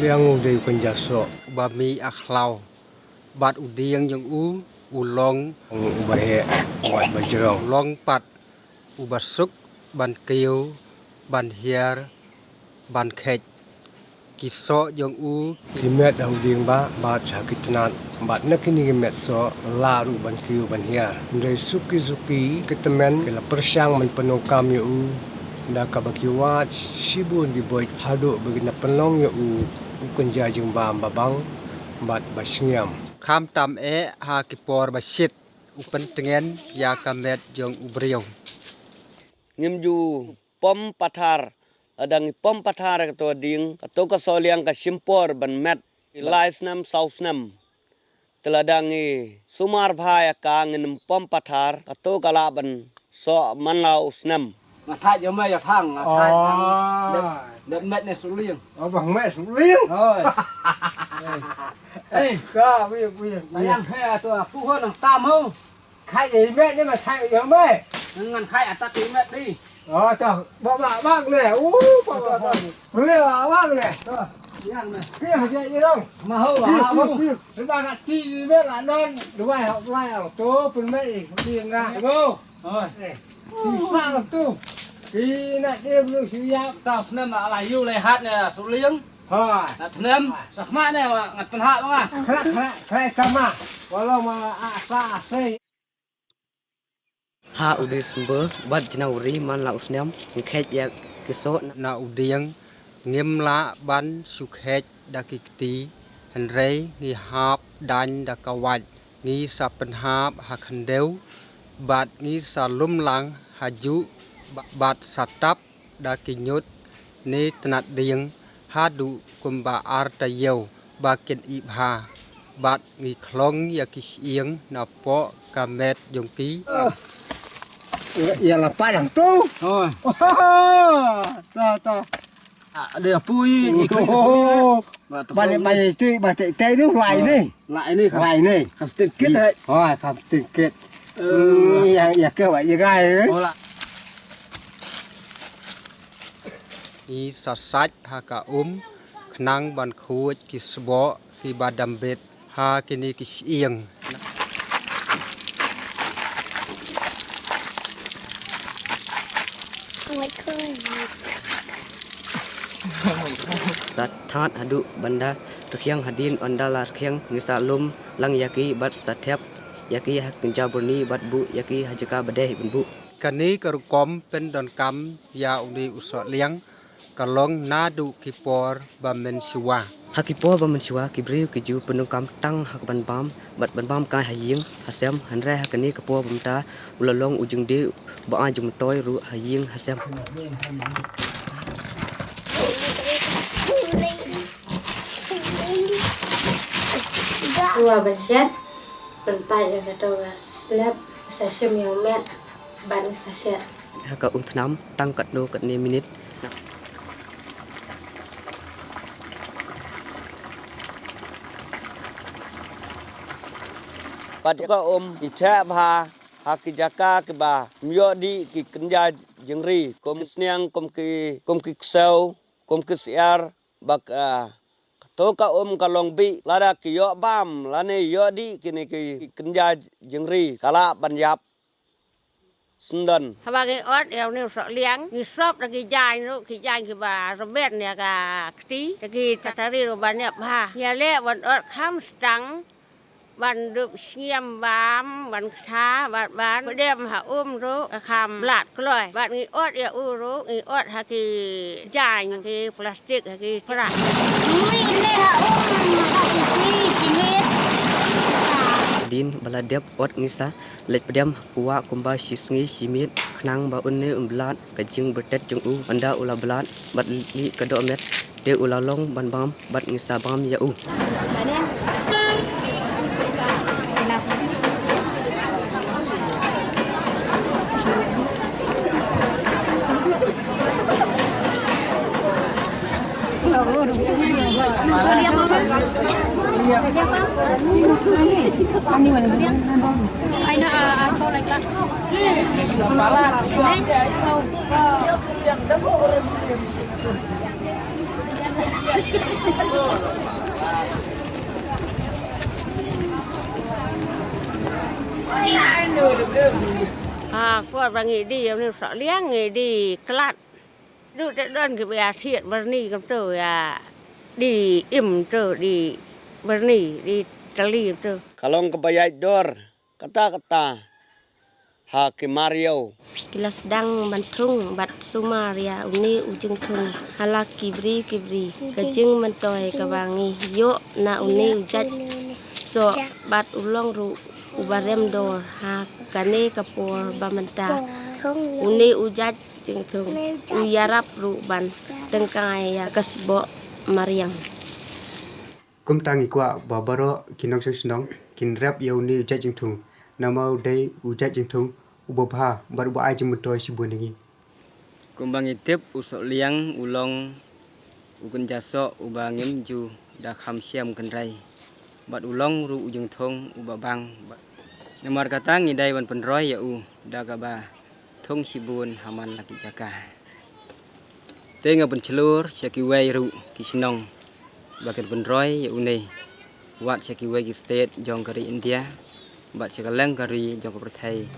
liang u dei kun jaso ba mi akhlau bat u diang jong u ulong. Ba he ba long pat u ban kiu ban hiar ban khej kiso jong u. Kimet dang ding ba ba cha kitnat bat na kini kimet so laru ban kiu ban hiar. Dari suki suki kitemen kela persiang men penokam yu Nda ka baki wat sibun di boy hado begina penlong ya u bukan jajing bam babang bat basingiam kam tam e ha kipor basit upen tengen ya kamet jong ubriau ngim ju pom pathar adang pom pathar to ding to ka soliang ka simpor ban met laisnam sausnam teladangi sumar bhaya kangen pom pathar ka to kala so manlau snam. mà thay cho mẹ cho thằng là thay thằng đất mẹ này xuống liền. Ở bằng mẹ xuống liền. Thôi. ê cơ bây giờ bây giờ bây giờ. là tôi là phụ hơn là tam hơn khai gì mẹ nhưng mà thay cho mẹ. Ngăn khai à ta tí mẹ đi. Ờ chờ bỏ bà bác lẻ ú bỏ bà bác lẻ bác lẻ. Mà hâu mà hâu chúng ta chi biết là nên. Đúng không học lại ở chỗ phần mẹ đi ra. Đúng không? rồi Thì sao làm tu Thì nè đêm lưu sử giáp tao xem mà lại yêu lại hát này xuống liền Thôi là xem sắc mát này mà ngặt phần hạ đúng không Khá khá khá kama Walau mà à sa à xây ha udri sumber bat jina uri man la usnyam ngkhet ya kiso ណាឧដៀងងៀមឡាបានសុខេចដាគិកទីហនរេងីហាបដាញ់ដាកវាច់ងីសាប់បញ្ហា Bat ngi sa lum lang haju bat satap da kinyut ni tanat diyang hadu kumba arta yau bakin ibha bat ngi khlong ya kisyang na po kamet yung ki. Ya là pa lang to. Rồi. Ta ta. À, đây là pui ừ, nhỉ ừ, không ừ, có bà này bà này tuy bà tệ tê nước lại ờ, đi. lại đi lại đi. không tiền kết đấy. Rồi không tiền kết Ừ, dạ, dạ cơ vậy dạ gai đấy. Hola. Ý sọt sạch ha cả úm khăn bàn khu kì sbo kì bà đầm bệt ha kì ni kì siêng. Sat than adu banda terkiang hadin ondala terkiang ngisalum lang yaki bat satyap yaki hak kenca burni bat bu yaki hajaka badai bun bu. Kani karukom pen don kam ya undi usot liang kalong nadu kipor bamen siwa. Hakipor bamen siwa kibriu kiju penung kam tang hak ban bam bat ban bam kai hajing hasem hanre hakani kapor bamta ulalong ujung di ba ajum toy ru hajing hasem. Wah, bersiap បន្តយើងទៅស្លាប់សាសិមយោមែបានសាសិកអ៊ុំថ្នាំតាំងកាត់ដូកាត់នីមីនិតបាត់ក៏អ៊ុំអ៊ីឆាបហាហាគីយ៉ាកាគីបាមយោឌីគីកញ្ញាជងរីគុំស្នៀងគុំគីគុំគីខ្សៅគុំគីស្អារបបាក់ ะพาหากิจากากิบา มยอดีกิกัญญาจังรีกมสเนียงกมกิกมกิเซลกมกิสยารบักอาโตกะอมกะลองบิ วันดึกเชียมวามวันท้าวันวานเดียมหาอุ้มรู้คำหลาดกล้อยวันอีออดเอียอู้รู้อีออดฮากีจ่ายฮากีพลาสติกฮากีฝรั่งมุ้ยเนี่ยหาอุ้มฮากีซีชีวิต din baladep ot ngisa let pedam kuwa kumba shisngi simit knang ba unne umblat kajing betet jung u anda ula blat bat li kado met de ula long ban bam bat ngisa bam ya u I know, uh, I'll go like that. Next, no. À, cô bà nghỉ đi, em sợ liếng nghỉ đi, cắt Đưa tới đơn cái bè thiện bờ nì cầm tờ à đi im tờ bờ nì đi tali tờ. Kalong kebayai dor kata-kata Hakim Mario Kilas dang bantung bat sumaria uni ujung tung hala kibri kibri kajing mentoy kabangi yo na uni ujaj so bat ulong ru ubarem dor ha kane kapor bamanta uni ujaj jeng tung uyarap ru ban tengkai ya. Kasbo mariang. Kum tangi kwa babaro kinong sing kin rap yau ni ujat jing thung. Namau dei ujat jing thung. Ubopha bar ba ai sibun ningi kumbang itip usok liang ulong ukun jaso ubangim ju da kham siam kan rai. Bat ulong ru ujung thong ubabang Nomor kata ngidai wan penroy ya u thong si bun haman lagi jaga. Tengah pun celur, seki wai ru kisinong. Bagian pun roy ya unai. Wat seki wai state jong kari India. Bat seka leng kari jong thai.